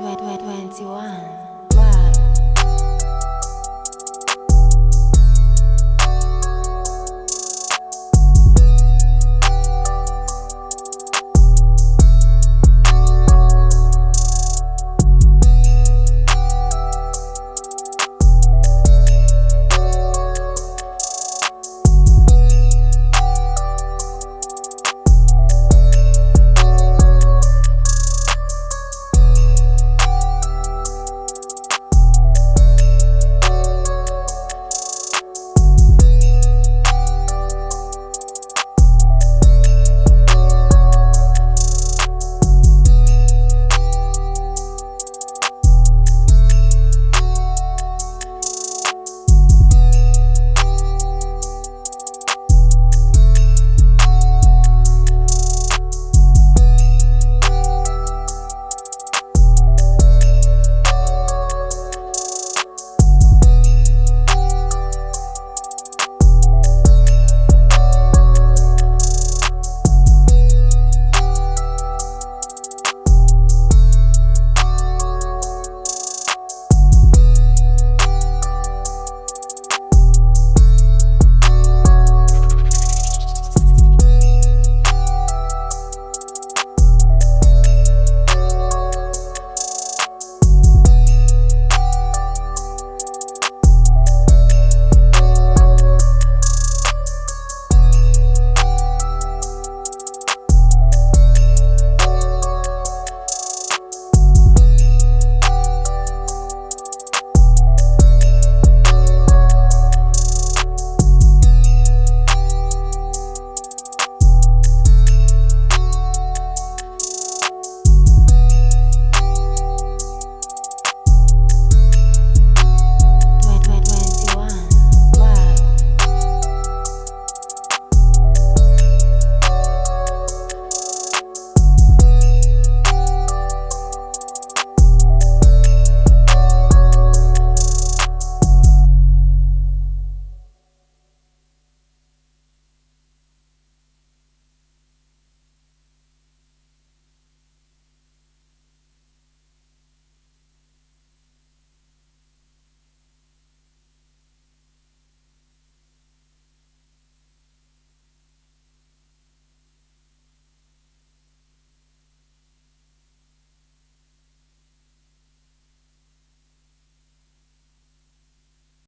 21